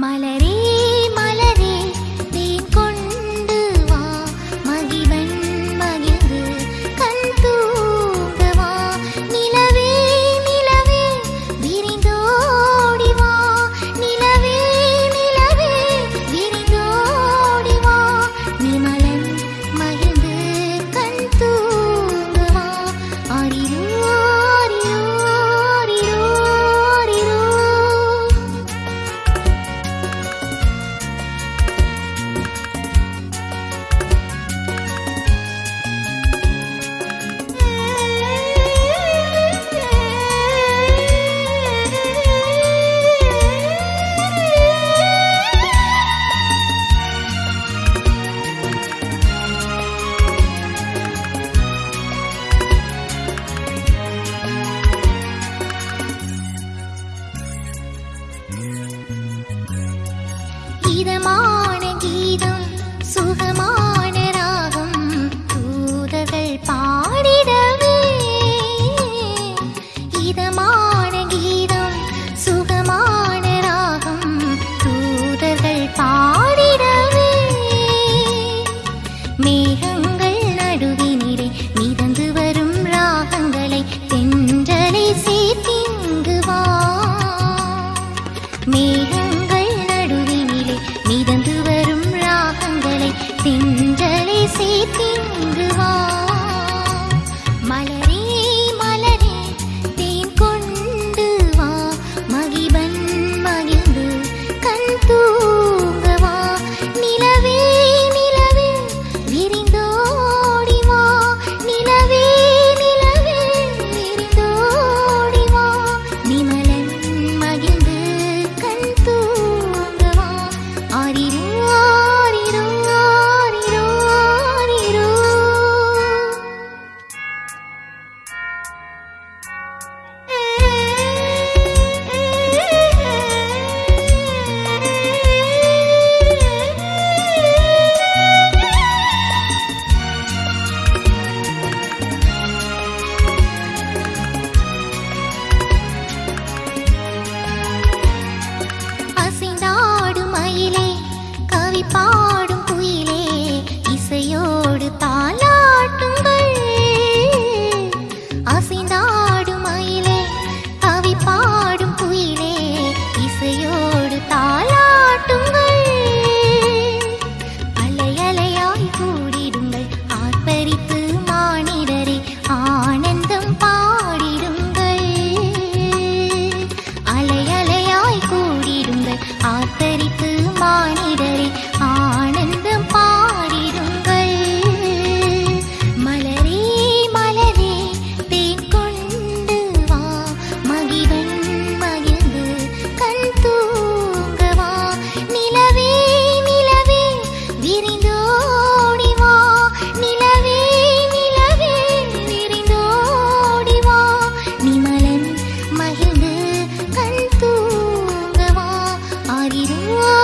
My lady. でも பேசி தீங்குவான் पार kín